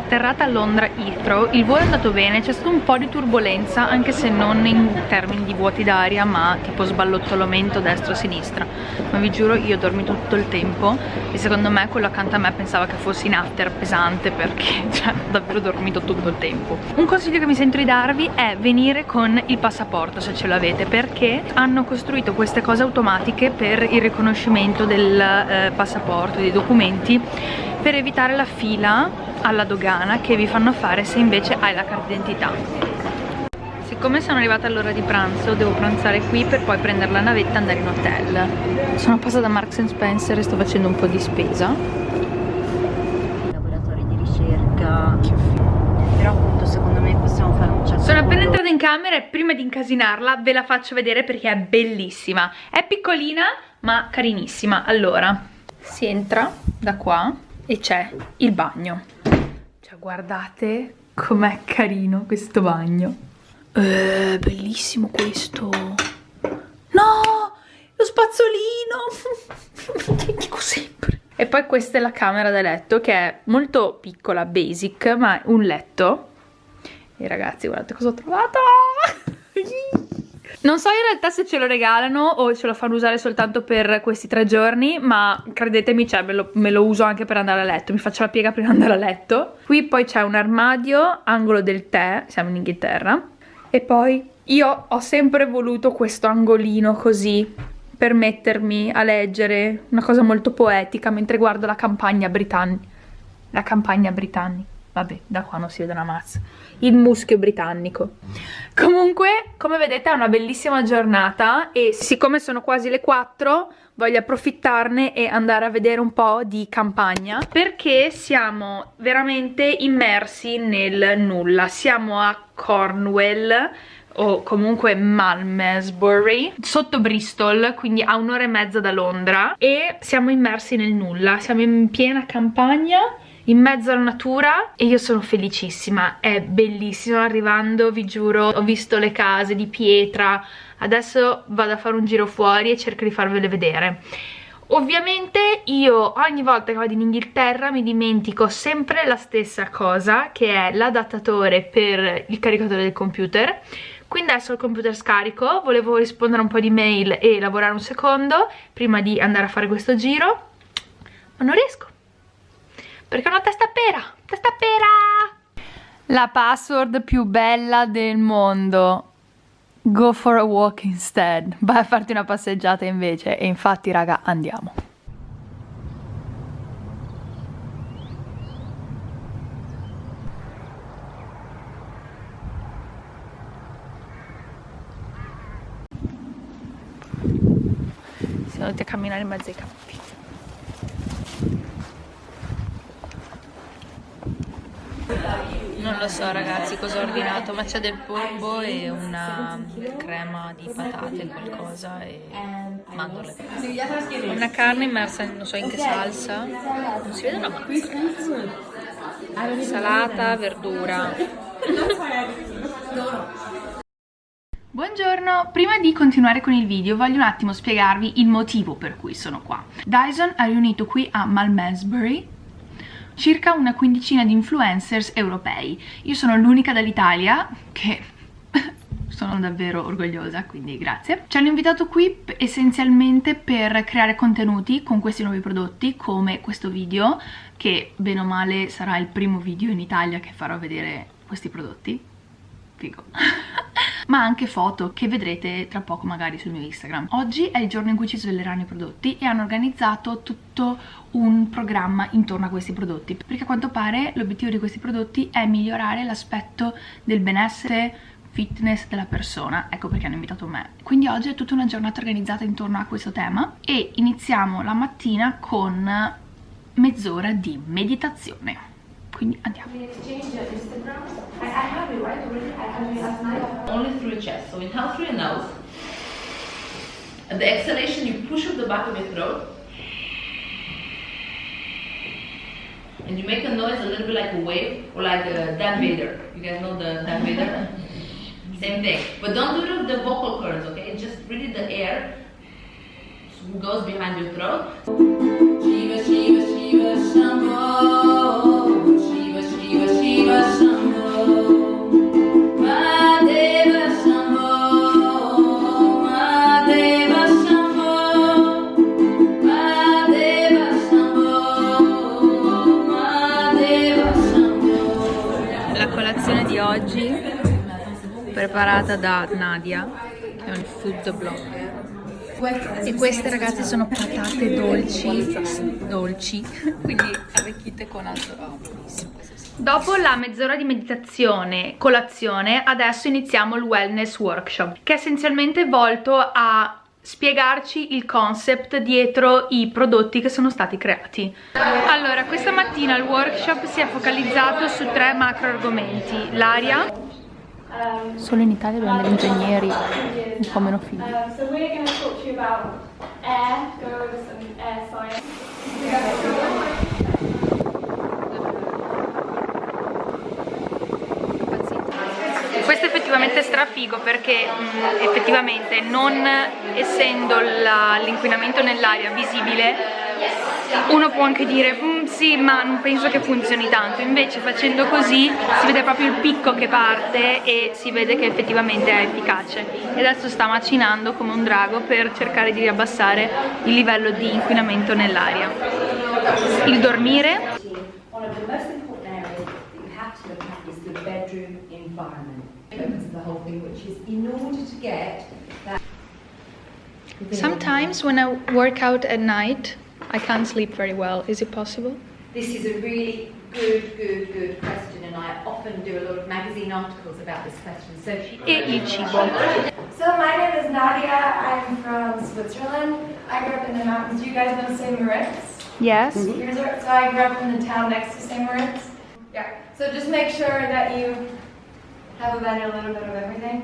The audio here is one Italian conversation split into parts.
atterrata a Londra Heathrow, il volo è andato bene, c'è stato un po' di turbolenza anche se non in termini di vuoti d'aria ma tipo sballottolamento destra-sinistra ma vi giuro io ho dormito tutto il tempo e secondo me quello accanto a me pensava che fossi in after pesante perché cioè, ho davvero dormito tutto il tempo. Un consiglio che mi sento di darvi è venire con il passaporto se ce l'avete perché hanno costruito queste cose automatiche per il riconoscimento del eh, passaporto, dei documenti per evitare la fila alla dogana che vi fanno fare se invece hai la carta d'identità. Siccome sono arrivata all'ora di pranzo devo pranzare qui per poi prendere la navetta e andare in hotel. Sono passata da Marks Spencer e sto facendo un po' di spesa. Laboratori di ricerca. Però appunto secondo me possiamo fare un certo sono appena entrata in camera e prima di incasinarla ve la faccio vedere perché è bellissima. È piccolina ma carinissima. Allora si entra da qua e c'è il bagno cioè guardate com'è carino questo bagno. Eh, bellissimo questo. No lo spazzolino. Dico sempre. E poi questa è la camera da letto che è molto piccola, basic, ma un letto. E ragazzi guardate cosa ho trovato non so in realtà se ce lo regalano o ce lo fanno usare soltanto per questi tre giorni, ma credetemi, cioè, me, lo, me lo uso anche per andare a letto, mi faccio la piega prima di andare a letto. Qui poi c'è un armadio, angolo del tè, siamo in Inghilterra, e poi io ho sempre voluto questo angolino così, per mettermi a leggere una cosa molto poetica mentre guardo la campagna britannica. La campagna britannica. Vabbè, da qua non si vede una mazza. Il muschio britannico. Comunque, come vedete è una bellissima giornata e siccome sono quasi le 4 voglio approfittarne e andare a vedere un po' di campagna perché siamo veramente immersi nel nulla. Siamo a Cornwall o comunque Malmesbury sotto Bristol quindi a un'ora e mezza da Londra e siamo immersi nel nulla siamo in piena campagna in mezzo alla natura e io sono felicissima, è bellissimo arrivando, vi giuro, ho visto le case di pietra, adesso vado a fare un giro fuori e cerco di farvele vedere. Ovviamente io ogni volta che vado in Inghilterra mi dimentico sempre la stessa cosa che è l'adattatore per il caricatore del computer quindi adesso il computer scarico, volevo rispondere un po' di mail e lavorare un secondo prima di andare a fare questo giro ma non riesco perché è una testa pera, testa pera! La password più bella del mondo. Go for a walk instead. Vai a farti una passeggiata invece. E infatti, raga, andiamo. Siamo andati a camminare in mezzo ai campi. Non lo so ragazzi cosa ho ordinato, ma c'è del polpo e una crema di patate, qualcosa e mandorle. Una carne immersa non so in che salsa, non si vede una mazza Salata, verdura. Buongiorno, prima di continuare con il video voglio un attimo spiegarvi il motivo per cui sono qua. Dyson ha riunito qui a Malmesbury circa una quindicina di influencers europei. Io sono l'unica dall'Italia che sono davvero orgogliosa, quindi grazie. Ci hanno invitato qui essenzialmente per creare contenuti con questi nuovi prodotti, come questo video, che bene o male sarà il primo video in Italia che farò vedere questi prodotti. Figo. ma anche foto che vedrete tra poco magari sul mio Instagram. Oggi è il giorno in cui ci svelerranno i prodotti e hanno organizzato tutto un programma intorno a questi prodotti perché a quanto pare l'obiettivo di questi prodotti è migliorare l'aspetto del benessere fitness della persona, ecco perché hanno invitato me. Quindi oggi è tutta una giornata organizzata intorno a questo tema e iniziamo la mattina con mezz'ora di meditazione. Quindi andiamo. Only through your chest. So inhale through your nose. At the exhalation, you push up the back of your throat. And you make a noise a little bit like a wave or like a Dan Vader. You guys know the Dan Vader? Same thing. But don't do the, the vocal cords, okay? Just really the air goes behind your throat. Preparata da Nadia, che è un food blog. E queste ragazze sono patate dolci, dolci, quindi arricchite con altro Dopo la mezz'ora di meditazione, colazione, adesso iniziamo il wellness workshop, che è essenzialmente volto a spiegarci il concept dietro i prodotti che sono stati creati. Allora, questa mattina il workshop si è focalizzato su tre macro argomenti, l'aria, Solo in Italia abbiamo degli ingegneri un po' meno figli. Questo è effettivamente strafigo perché mh, mm, effettivamente non essendo l'inquinamento nell'aria visibile uno può anche dire mm, sì ma non penso che funzioni tanto. Invece facendo così si vede proprio il picco che parte e si vede che effettivamente è efficace. E adesso sta macinando come un drago per cercare di abbassare il livello di inquinamento nell'aria. Il dormire. Sometimes when I work out at night I can't sleep very well. Is it possible? This is a really good, good, good question, and I often do a lot of magazine articles about this question. So, il cibo. So my name is Nadia. I'm from Switzerland. I grew up in the mountains. Do you guys know St. Moritz? Yes. Mm -hmm. So I grew up in the town next to St. Moritz. Yeah. So just make sure that you have about a little bit of everything.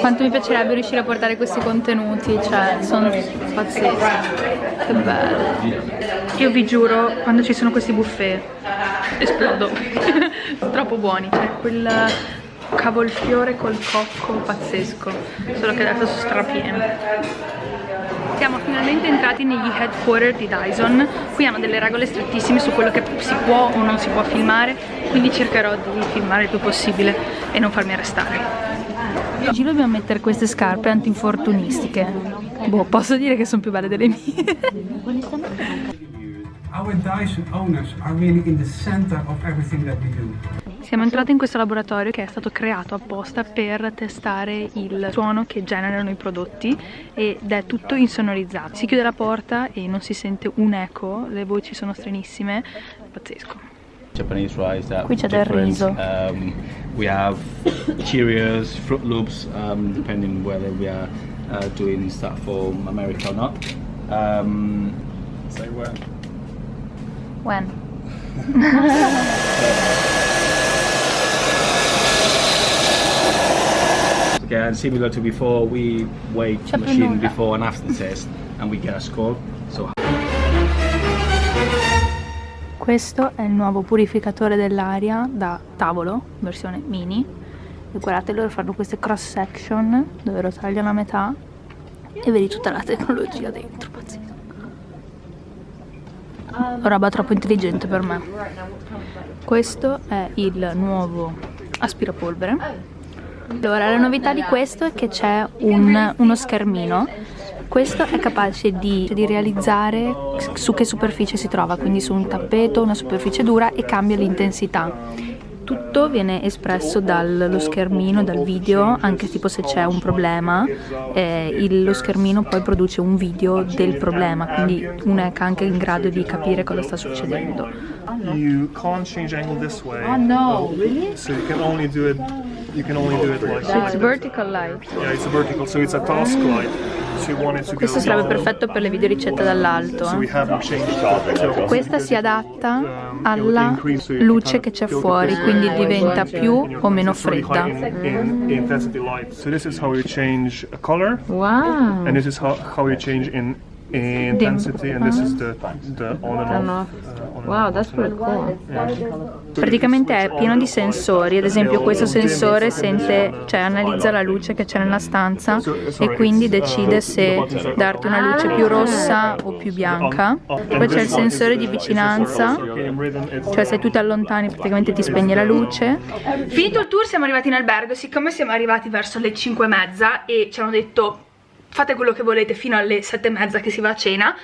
Quanto mi piacerebbe riuscire a portare questi contenuti, cioè sono pazzeschi, che bello. Io vi giuro, quando ci sono questi buffet, esplodo, troppo buoni, cioè quel cavolfiore col cocco pazzesco, solo che adesso sono strapieno. Siamo finalmente entrati negli headquarter di Dyson. Qui hanno delle regole strettissime su quello che si può o non si può filmare quindi cercherò di filmare il più possibile e non farmi arrestare Oggi dobbiamo mettere queste scarpe antinfortunistiche. Boh, posso dire che sono più belle delle mie. Our Dyson owners are really in the center of everything that we do. Siamo entrati in questo laboratorio che è stato creato apposta per testare il suono che generano i prodotti ed è tutto insonorizzato. Si chiude la porta e non si sente un eco, le voci sono stranissime, pazzesco. Japanese rice that del riso. Um, we have Cheerios, Fruit Loops, um, depending whether we are uh, doing stuff for America or not. Um, say when. When? okay, and similar to before, we weigh the machine before and after the test, and we get a score. So Questo è il nuovo purificatore dell'aria da tavolo, versione mini. E guardate, loro fanno queste cross section dove lo tagliano a metà e vedi tutta la tecnologia dentro, pazzesco. Roba troppo intelligente per me. Questo è il nuovo aspirapolvere. Allora, la novità di questo è che c'è un, uno schermino questo è capace di, di, realizzare su che superficie si trova, quindi su un tappeto, una superficie dura e cambia l'intensità. Tutto viene espresso dallo schermino, dal video, anche tipo se c'è un problema, eh, il, lo schermino poi produce un video del problema, quindi uno è anche in grado di capire cosa sta succedendo. You can't change angle this way. Oh no, really? So you can only do it you can only do it like So it's vertical light. Yeah, it's a vertical, so it's a task light. Questo sarebbe perfetto per le video ricette dall'alto. Eh. Questa si adatta um, alla luce che c'è fuori, quindi diventa più o meno fredda. Wow! Intensity and this is the, the on and off. Uh, wow, that's pretty cool. Praticamente è pieno di sensori, ad esempio questo sensore sente, cioè analizza la luce che c'è nella stanza e quindi decide se darti una luce più rossa o più bianca. Poi c'è il sensore di vicinanza, cioè se tu ti allontani praticamente ti spegne la luce. Finito il tour siamo arrivati in albergo, siccome siamo arrivati verso le 5 e mezza e ci hanno detto fate quello che volete fino alle sette e mezza che si va a cena.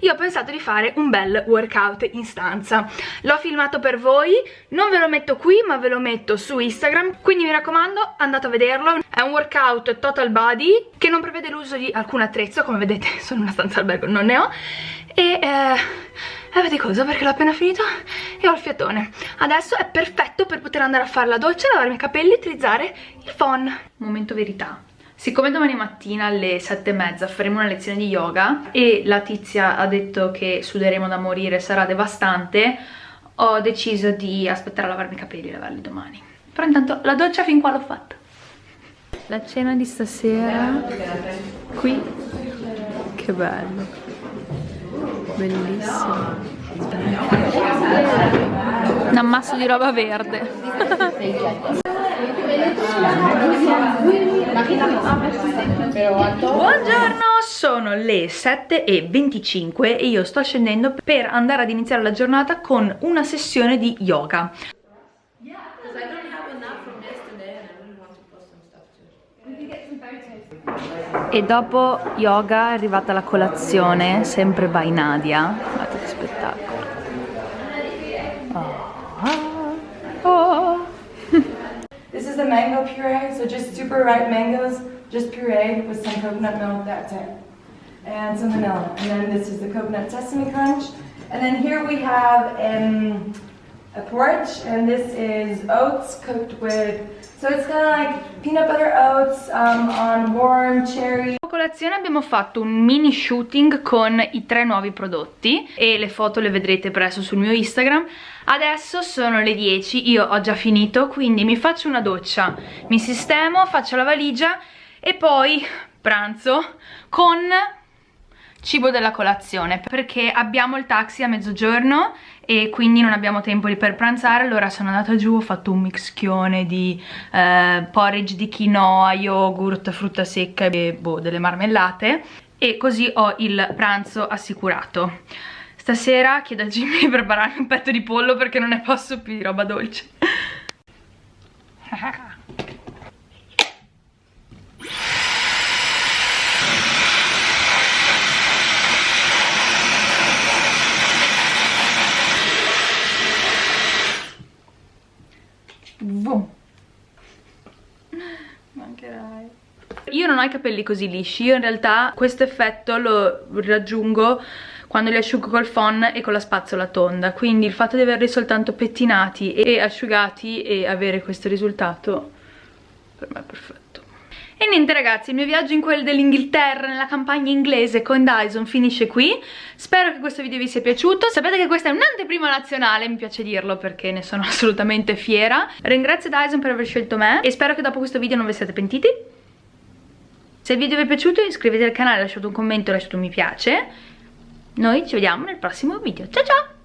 Io ho pensato di fare un bel workout in stanza. L'ho filmato per voi non ve lo metto qui ma ve lo metto su Instagram quindi mi raccomando andate a vederlo. È un workout total body che non prevede l'uso di alcun attrezzo come vedete sono in una stanza albergo non ne ho. E eh, avete cosa perché l'ho appena finito? E ho il fiatone. Adesso è perfetto per poter andare a fare la doccia lavarmi i capelli e utilizzare il phon. Momento verità Siccome domani mattina alle sette e mezza faremo una lezione di yoga e la tizia ha detto che suderemo da morire, sarà devastante, ho deciso di aspettare a lavarmi i capelli e lavarli domani. Però intanto la doccia fin qua l'ho fatta. La cena di stasera qui, che bello, bellissimo. Un ammasso di roba verde. Buongiorno, sono le 7.25 e io sto scendendo per andare ad iniziare la giornata con una sessione di yoga. E dopo yoga è arrivata la colazione, sempre by Nadia. Guardate che spettacolo. A mango puree, so just super ripe mangoes, just pureed with some coconut milk, that's it. And some vanilla. And then this is the coconut sesame crunch. And then here we have um, a porridge, and this is oats cooked with, so it's kind of like peanut butter oats um, on warm cherry. A colazione abbiamo fatto un mini shooting con i tre nuovi prodotti e le foto le vedrete presto sul mio Instagram. Adesso sono le 10, io ho già finito, quindi mi faccio una doccia, mi sistemo, faccio la valigia e poi pranzo con cibo della colazione perché abbiamo il taxi a mezzogiorno e quindi non abbiamo tempo per pranzare. Allora sono andata giù, ho fatto un mischione di eh, porridge di quinoa, yogurt, frutta secca e boh, delle marmellate. E così ho il pranzo assicurato. Stasera chiedo a Jimmy di prepararmi un petto di pollo perché non ne posso più di roba dolce Vum. Mancherai. Io non ho i capelli così lisci, io in realtà questo effetto lo raggiungo quando li asciugo col phon e con la spazzola tonda, quindi il fatto di averli soltanto pettinati e asciugati e avere questo risultato per me è perfetto. E niente ragazzi, il mio viaggio in quel dell'Inghilterra, nella campagna inglese con Dyson finisce qui. Spero che questo video vi sia piaciuto. Sapete che questa è un'anteprima nazionale, mi piace dirlo perché ne sono assolutamente fiera. Ringrazio Dyson per aver scelto me e spero che dopo questo video non vi siate pentiti. Se il video vi è piaciuto iscrivetevi al canale, lasciate un commento, lasciate un mi piace. Noi ci vediamo nel prossimo video. Ciao ciao!